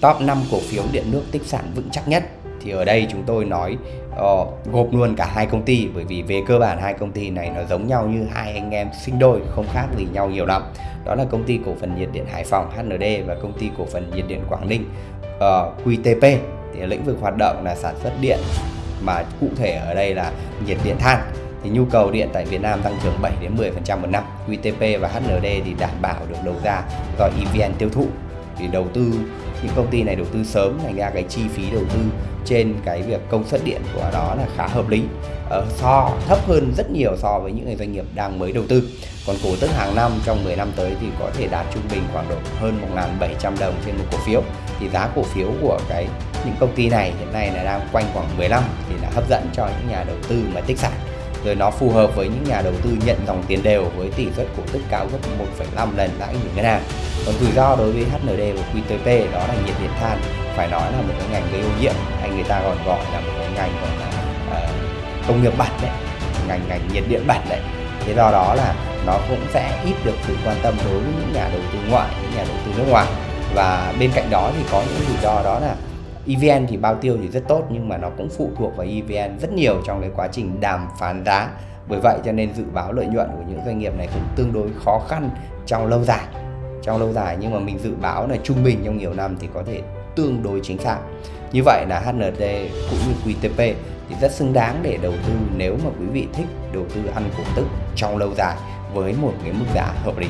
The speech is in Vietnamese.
top 5 cổ phiếu điện nước tích sản vững chắc nhất thì ở đây chúng tôi nói uh, gộp luôn cả hai công ty bởi vì về cơ bản hai công ty này nó giống nhau như hai anh em sinh đôi không khác gì nhau nhiều lắm đó là công ty cổ phần nhiệt điện Hải Phòng HND và công ty cổ phần nhiệt điện Quảng Ninh ờ, uh, QTP thì lĩnh vực hoạt động là sản xuất điện mà cụ thể ở đây là nhiệt điện than thì nhu cầu điện tại Việt Nam tăng trưởng 7 đến 10% một năm. QTP và HND thì đảm bảo được đầu ra do EVN tiêu thụ. Thì đầu tư những công ty này đầu tư sớm thành ra cái chi phí đầu tư trên cái việc công suất điện của đó là khá hợp lý. Uh, so thấp hơn rất nhiều so với những doanh nghiệp đang mới đầu tư. Còn cổ tức hàng năm trong 10 năm tới thì có thể đạt trung bình khoảng độ hơn 1.700 đồng trên một cổ phiếu. Thì giá cổ phiếu của cái những công ty này hiện nay là đang quanh khoảng 15 thì là hấp dẫn cho những nhà đầu tư mà tích sản. Rồi nó phù hợp với những nhà đầu tư nhận dòng tiền đều với tỷ suất cổ tức cao gấp 1,5 lần lãi gửi ngân hàng còn rủi ro đối với HND và QTP đó là nhiệt điện than phải nói là một cái ngành gây ô nhiễm. Hay người ta còn gọi là một cái ngành gọi là uh, công nghiệp bẩn đấy ngành ngành nhiệt điện bẩn đấy. Thế do đó là nó cũng sẽ ít được sự quan tâm đối với những nhà đầu tư ngoại những nhà đầu tư nước ngoài. Và bên cạnh đó thì có những rủi ro đó là EVN thì bao tiêu thì rất tốt nhưng mà nó cũng phụ thuộc vào EVN rất nhiều trong cái quá trình đàm phán giá. Bởi vậy cho nên dự báo lợi nhuận của những doanh nghiệp này cũng tương đối khó khăn trong lâu dài trong lâu dài, nhưng mà mình dự báo là trung bình trong nhiều năm thì có thể tương đối chính xác. Như vậy là HND cũng như QTP thì rất xứng đáng để đầu tư nếu mà quý vị thích đầu tư ăn cổ tức trong lâu dài với một cái mức giá hợp lý.